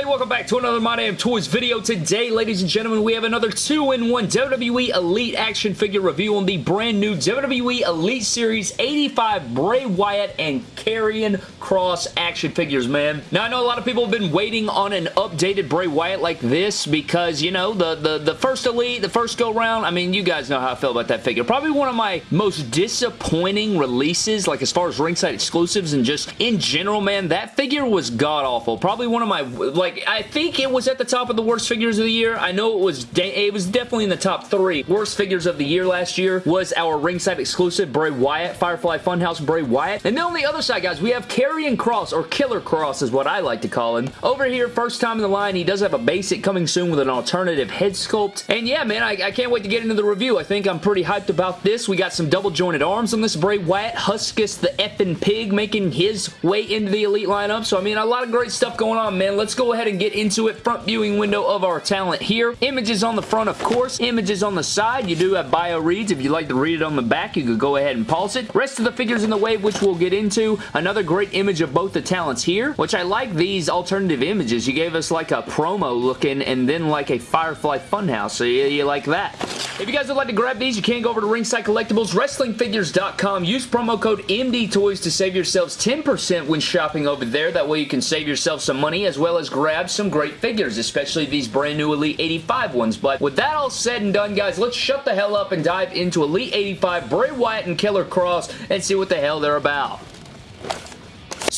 everybody? Welcome back to another My Damn Toys video. Today, ladies and gentlemen, we have another 2-in-1 WWE Elite action figure review on the brand new WWE Elite Series 85 Bray Wyatt and Karrion Kross action figures, man. Now, I know a lot of people have been waiting on an updated Bray Wyatt like this because, you know, the, the, the first Elite, the first go-round, I mean, you guys know how I feel about that figure. Probably one of my most disappointing releases, like as far as ringside exclusives and just in general, man, that figure was god-awful. Probably one of my, like, I think it was at the top of the worst figures of the year. I know it was, it was definitely in the top three. Worst figures of the year last year was our ringside exclusive Bray Wyatt, Firefly Funhouse Bray Wyatt. And then on the other side, guys, we have Karrion Kross, or Killer Kross is what I like to call him. Over here, first time in the line, he does have a basic coming soon with an alternative head sculpt. And yeah, man, I, I can't wait to get into the review. I think I'm pretty hyped about this. We got some double jointed arms on this Bray Wyatt. Huskus the effing pig making his way into the Elite lineup. So, I mean, a lot of great stuff going on, man. Let's go ahead and get into it. Front viewing window of our talent here. Images on the front, of course. Images on the side. You do have bio reads. If you'd like to read it on the back, you could go ahead and pause it. Rest of the figures in the wave, which we'll get into. Another great image of both the talents here, which I like these alternative images. You gave us like a promo looking and then like a Firefly Funhouse, so you, you like that. If you guys would like to grab these, you can go over to Ringside Collectibles, WrestlingFigures.com. Use promo code MDTOYS to save yourselves 10% when shopping over there. That way you can save yourself some money as well as grab some great figures, especially these brand new Elite 85 ones. But with that all said and done, guys, let's shut the hell up and dive into Elite 85, Bray Wyatt and Killer Kross and see what the hell they're about.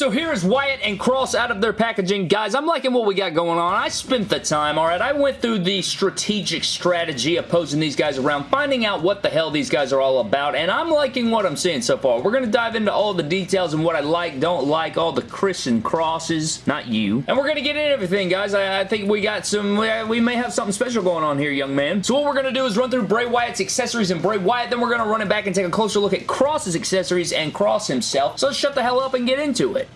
So here is Wyatt and Kross out of their packaging. Guys, I'm liking what we got going on. I spent the time, alright? I went through the strategic strategy of posing these guys around, finding out what the hell these guys are all about, and I'm liking what I'm seeing so far. We're going to dive into all the details and what I like, don't like, all the Chris and Crosses, not you. And we're going to get into everything, guys. I, I think we got some, we may have something special going on here, young man. So what we're going to do is run through Bray Wyatt's accessories and Bray Wyatt, then we're going to run it back and take a closer look at Kross's accessories and Kross himself. So let's shut the hell up and get into it.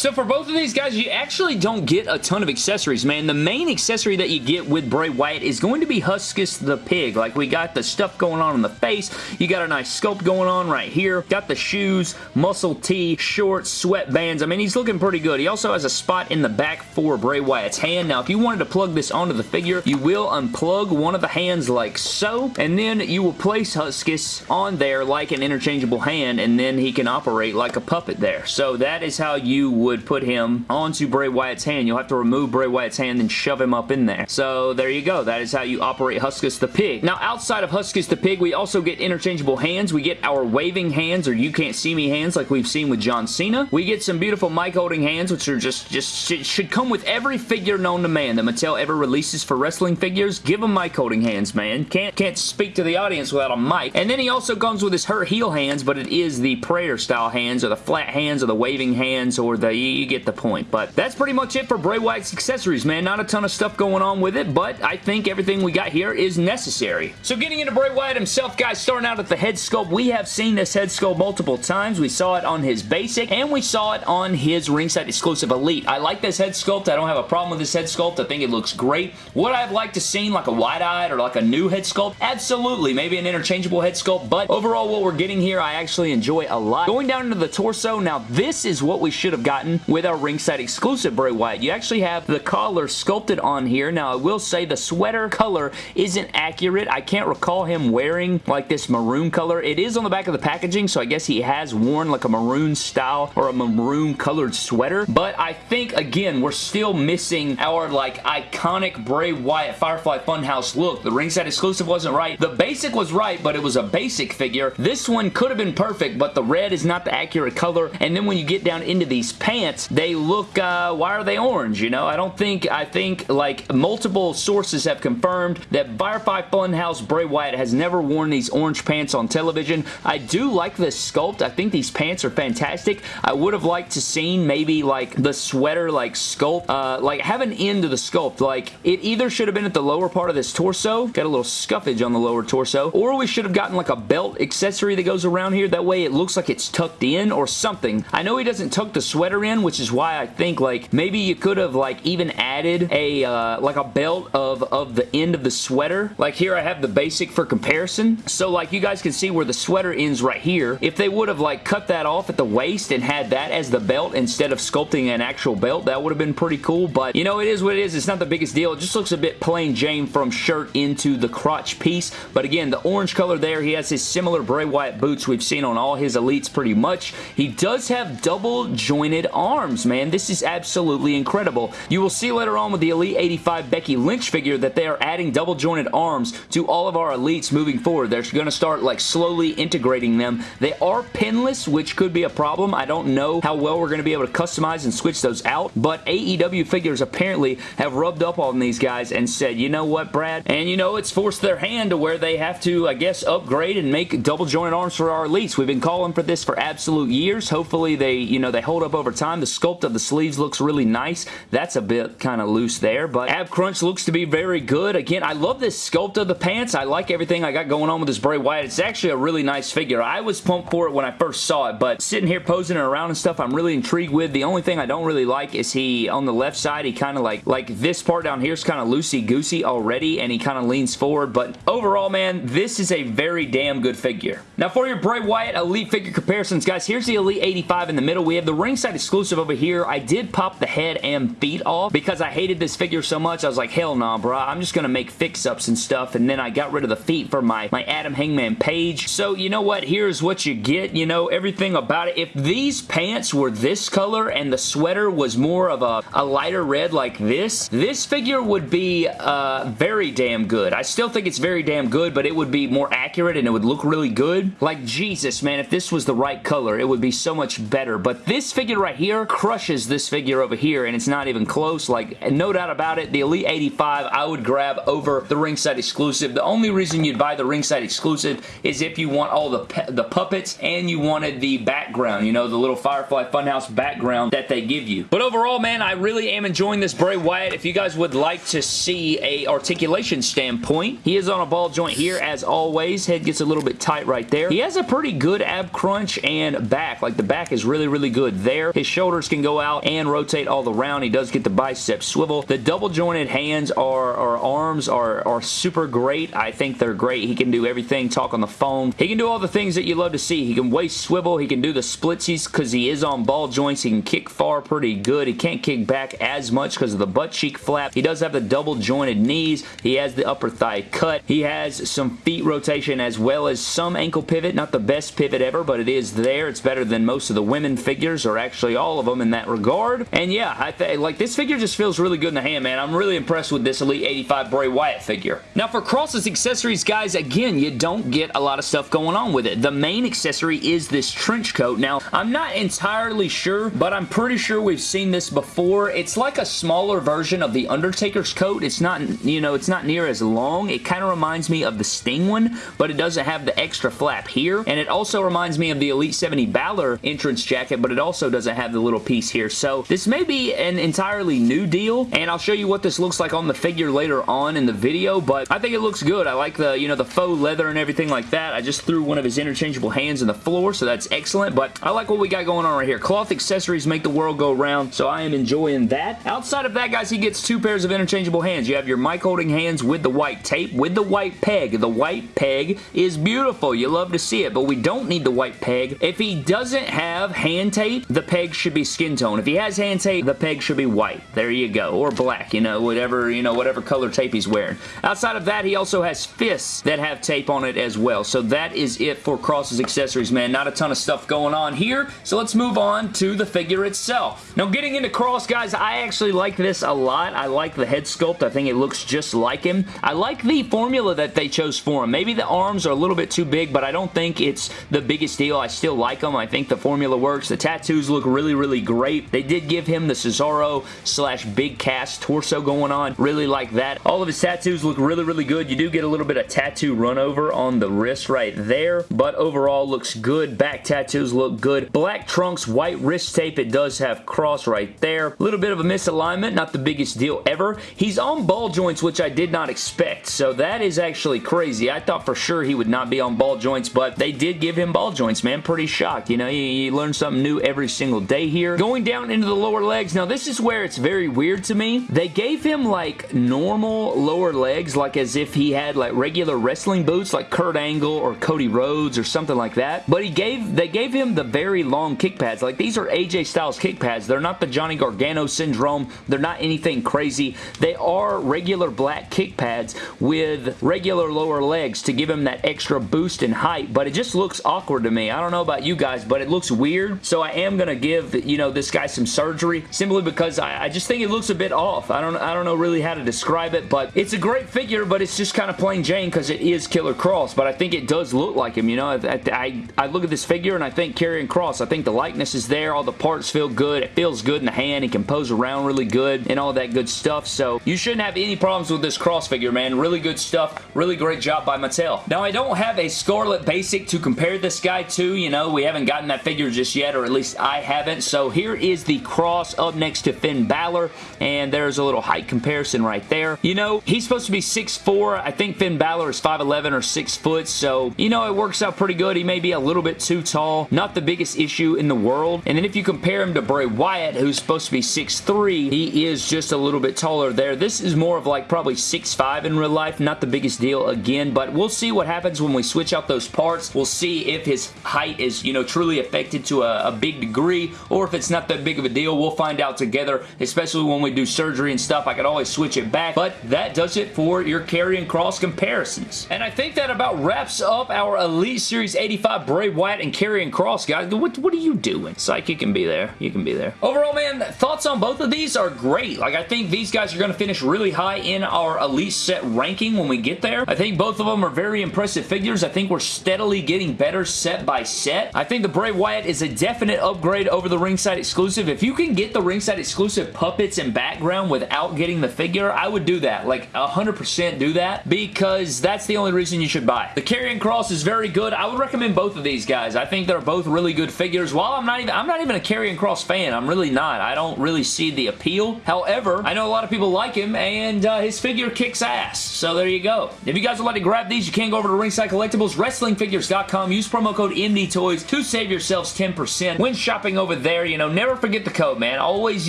So for both of these guys, you actually don't get a ton of accessories, man. The main accessory that you get with Bray Wyatt is going to be Huskus the Pig. Like, we got the stuff going on in the face. You got a nice sculpt going on right here. Got the shoes, muscle tee, shorts, sweatbands. I mean, he's looking pretty good. He also has a spot in the back for Bray Wyatt's hand. Now, if you wanted to plug this onto the figure, you will unplug one of the hands like so, and then you will place Huskus on there like an interchangeable hand, and then he can operate like a puppet there. So that is how you would would put him onto Bray Wyatt's hand. You'll have to remove Bray Wyatt's hand and shove him up in there. So there you go. That is how you operate Huskus the Pig. Now outside of Huskus the Pig, we also get interchangeable hands. We get our waving hands or you can't see me hands like we've seen with John Cena. We get some beautiful mic holding hands which are just, just should come with every figure known to man that Mattel ever releases for wrestling figures. Give them mic holding hands, man. Can't, can't speak to the audience without a mic. And then he also comes with his hurt heel hands, but it is the prayer style hands or the flat hands or the waving hands or the you get the point. But that's pretty much it for Bray Wyatt's accessories, man. Not a ton of stuff going on with it, but I think everything we got here is necessary. So getting into Bray Wyatt himself, guys, starting out at the head sculpt, we have seen this head sculpt multiple times. We saw it on his basic, and we saw it on his ringside exclusive elite. I like this head sculpt. I don't have a problem with this head sculpt. I think it looks great. Would I have liked to seen like a wide-eyed or like a new head sculpt? Absolutely. Maybe an interchangeable head sculpt, but overall what we're getting here, I actually enjoy a lot. Going down into the torso, now this is what we should have with our ringside exclusive Bray Wyatt. You actually have the collar sculpted on here. Now, I will say the sweater color isn't accurate. I can't recall him wearing like this maroon color. It is on the back of the packaging, so I guess he has worn like a maroon style or a maroon colored sweater. But I think, again, we're still missing our like iconic Bray Wyatt Firefly Funhouse look. The ringside exclusive wasn't right. The basic was right, but it was a basic figure. This one could have been perfect, but the red is not the accurate color. And then when you get down into these pants, they look, uh, why are they orange? You know, I don't think, I think like multiple sources have confirmed that Firefly Funhouse Bray Wyatt has never worn these orange pants on television. I do like this sculpt. I think these pants are fantastic. I would have liked to seen maybe like the sweater like sculpt, uh, like have an end to the sculpt. Like it either should have been at the lower part of this torso, got a little scuffage on the lower torso, or we should have gotten like a belt accessory that goes around here. That way it looks like it's tucked in or something. I know he doesn't tuck the sweater in, which is why I think like maybe you could have like even added a uh, like a belt of, of the end of the sweater. Like here I have the basic for comparison. So like you guys can see where the sweater ends right here. If they would have like cut that off at the waist and had that as the belt instead of sculpting an actual belt, that would have been pretty cool. But you know, it is what it is. It's not the biggest deal. It just looks a bit plain Jane from shirt into the crotch piece. But again, the orange color there, he has his similar Bray Wyatt boots we've seen on all his elites pretty much. He does have double jointed arms, man. This is absolutely incredible. You will see later on with the Elite 85 Becky Lynch figure that they are adding double jointed arms to all of our elites moving forward. They're going to start like slowly integrating them. They are pinless, which could be a problem. I don't know how well we're going to be able to customize and switch those out, but AEW figures apparently have rubbed up on these guys and said, you know what, Brad? And you know, it's forced their hand to where they have to, I guess, upgrade and make double jointed arms for our elites. We've been calling for this for absolute years. Hopefully they, you know, they hold up over time. The sculpt of the sleeves looks really nice. That's a bit kind of loose there, but Ab Crunch looks to be very good. Again, I love this sculpt of the pants. I like everything I got going on with this Bray Wyatt. It's actually a really nice figure. I was pumped for it when I first saw it, but sitting here posing it around and stuff, I'm really intrigued with. The only thing I don't really like is he, on the left side, he kind of like, like this part down here is kind of loosey-goosey already, and he kind of leans forward, but overall, man, this is a very damn good figure. Now, for your Bray Wyatt Elite figure comparisons, guys, here's the Elite 85 in the middle. We have the ringside over here. I did pop the head and feet off because I hated this figure so much. I was like, hell nah, bro. I'm just going to make fix-ups and stuff, and then I got rid of the feet for my, my Adam Hangman Page. So, you know what? Here's what you get. You know, everything about it. If these pants were this color and the sweater was more of a, a lighter red like this, this figure would be uh, very damn good. I still think it's very damn good, but it would be more accurate and it would look really good. Like, Jesus, man, if this was the right color, it would be so much better. But this figure right here crushes this figure over here, and it's not even close. Like, no doubt about it, the Elite 85 I would grab over the ringside exclusive. The only reason you'd buy the ringside exclusive is if you want all the, the puppets and you wanted the background, you know, the little Firefly Funhouse background that they give you. But overall, man, I really am enjoying this Bray Wyatt. If you guys would like to see a articulation standpoint, he is on a ball joint here as always. Head gets a little bit tight right there. He has a pretty good ab crunch and back. Like the back is really, really good there. His shoulders can go out and rotate all around. He does get the bicep swivel. The double jointed hands or, or arms are, are super great. I think they're great. He can do everything, talk on the phone. He can do all the things that you love to see. He can waist swivel. He can do the splitsies because he is on ball joints. He can kick far pretty good. He can't kick back as much because of the butt cheek flap. He does have the double jointed knees. He has the upper thigh cut. He has some feet rotation as well as some ankle pivot. Not the best pivot ever, but it is there. It's better than most of the women figures, or actually all of them in that regard. And yeah, I like this figure just feels really good in the hand, man. I'm really impressed with this Elite 85 Bray Wyatt figure. Now for Kross's accessories, guys, again, you don't get a lot of stuff going on with it. The main accessory is this trench coat. Now, I'm not entirely sure, but I'm pretty sure we've seen this before. It's like a smaller version of the Undertaker's coat. It's not, you know, it's not near as long. It kind of reminds me of the Sting one, but it doesn't have the extra flap here. And it also reminds me of the Elite 70 Balor entrance jacket, but it also doesn't have the little piece here. So this may be an entirely new deal, and I'll show you what this looks like on the figure later on in the video, but I think it looks good. I like the, you know, the faux leather and everything like that. I just threw one of his interchangeable hands in the floor, so that's excellent, but I like what we got going on right here. Cloth accessories make the world go round, so I am enjoying that. Outside of that, guys, he gets two pairs of interchangeable hands. You have your mic holding hands with the white tape, with the white peg. The white peg is beautiful. You love to see it, but we don't need the white peg. If he doesn't have hand tape, the peg should be skin tone. If he has hand tape, the peg should be white. There you go. Or black, you know, whatever, you know, whatever color tape he's wearing. Outside of that, he also has fists that have tape on it as well. So that is it for Kross's accessories, man. Not a ton of stuff going on here. So let's move on to the figure itself. Now, getting into Kross, guys, I actually like this a lot. I like the head sculpt. I think it looks just like him. I like the formula that they chose for him. Maybe the arms are a little bit too big, but I don't think it's the biggest deal. I still like them. I think the formula works. The tattoos look really, really really great. They did give him the Cesaro slash Big Cass torso going on. Really like that. All of his tattoos look really, really good. You do get a little bit of tattoo run over on the wrist right there, but overall looks good. Back tattoos look good. Black trunks, white wrist tape. It does have cross right there. A little bit of a misalignment. Not the biggest deal ever. He's on ball joints, which I did not expect, so that is actually crazy. I thought for sure he would not be on ball joints, but they did give him ball joints, man. Pretty shocked. You know, you, you learn something new every single day here. Going down into the lower legs. Now, this is where it's very weird to me. They gave him, like, normal lower legs, like as if he had, like, regular wrestling boots, like Kurt Angle or Cody Rhodes or something like that. But he gave, they gave him the very long kick pads. Like, these are AJ Styles kick pads. They're not the Johnny Gargano syndrome. They're not anything crazy. They are regular black kick pads with regular lower legs to give him that extra boost in height, but it just looks awkward to me. I don't know about you guys, but it looks weird, so I am going to give, you know, this guy some surgery simply because I, I, just think it looks a bit off. I don't, I don't know really how to describe it, but it's a great figure, but it's just kind of plain Jane because it is Killer Kross, but I think it does look like him, you know? I, I, I look at this figure and I think Karrion Kross. I think the likeness is there. All the parts feel good. It feels good in the hand. He can pose around really good and all that good stuff, so you shouldn't have any problems with this Kross figure, man. Really good stuff. Really great job by Mattel. Now, I don't have a Scarlett Basic to compare this guy to. You know, we haven't gotten that figure just yet, or at least I haven't. So here is the cross up next to Finn Balor, and there's a little height comparison right there. You know, he's supposed to be 6'4". I think Finn Balor is 5'11 or 6 foot, so, you know, it works out pretty good. He may be a little bit too tall. Not the biggest issue in the world. And then if you compare him to Bray Wyatt, who's supposed to be 6'3", he is just a little bit taller there. This is more of like probably 6'5 in real life. Not the biggest deal again, but we'll see what happens when we switch out those parts. We'll see if his height is, you know, truly affected to a, a big degree or if it's not that big of a deal. We'll find out together, especially when we do surgery and stuff. I could always switch it back, but that does it for your Karrion Kross comparisons. And I think that about wraps up our Elite Series 85 Bray Wyatt and Karrion Kross, guys. What, what are you doing? Psych, you can be there. You can be there. Overall, man, thoughts on both of these are great. Like, I think these guys are going to finish really high in our Elite set ranking when we get there. I think both of them are very impressive figures. I think we're steadily getting better set by set. I think the Bray Wyatt is a definite upgrade over the ringside exclusive. If you can get the ringside exclusive puppets and background without getting the figure, I would do that. Like, 100% do that because that's the only reason you should buy. The Karrion Kross is very good. I would recommend both of these guys. I think they're both really good figures. While I'm not even, I'm not even a Karrion Kross fan. I'm really not. I don't really see the appeal. However, I know a lot of people like him and uh, his figure kicks ass. So there you go. If you guys would like to grab these, you can go over to Ringside Collectibles, WrestlingFigures.com. Use promo code MDTOYS to save yourselves 10% when shopping over there. You know, never forget the code, man. Always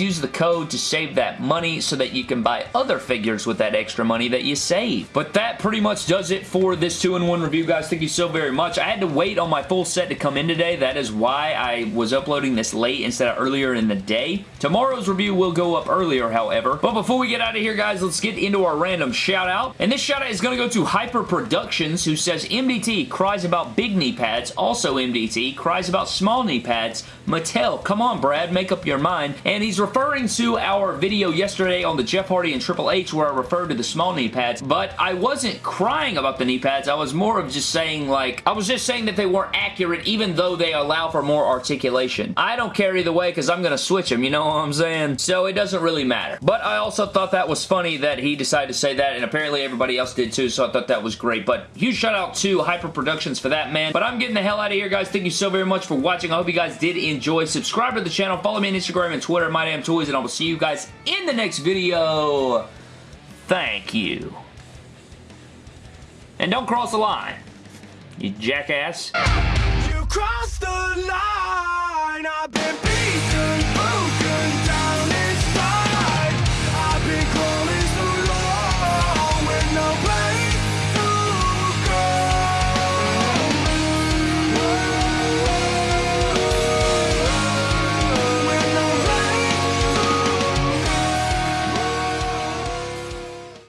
use the code to save that money so that you can buy other figures with that extra money that you save. But that pretty much does it for this 2-in-1 review, guys. Thank you so very much. I had to wait on my full set to come in today. That is why I was uploading this late instead of earlier in the day. Tomorrow's review will go up earlier, however. But before we get out of here, guys, let's get into our random shout out. And this shout out is going to go to Hyper Productions, who says MDT cries about big knee pads. Also MDT cries about small knee pads. Mattel, come on, Brad, make up your mind. And he's referring to our video yesterday on the Jeff Hardy and Triple H where I referred to the small knee pads. But I wasn't crying about the knee pads. I was more of just saying, like, I was just saying that they weren't accurate even though they allow for more articulation. I don't care either way because I'm going to switch them, you know what I'm saying? So it doesn't really matter. But I also thought that was funny that he decided to say that and apparently everybody else did too, so I thought that was great. But huge shout out to Hyper Productions for that, man. But I'm getting the hell out of here, guys. Thank you so very much for watching. I hope you guys did enjoy. Subscribe to the channel. Follow me on Instagram and Twitter, MyDamnToys, and I will see you guys in the next video. Thank you. And don't cross the line, you jackass. You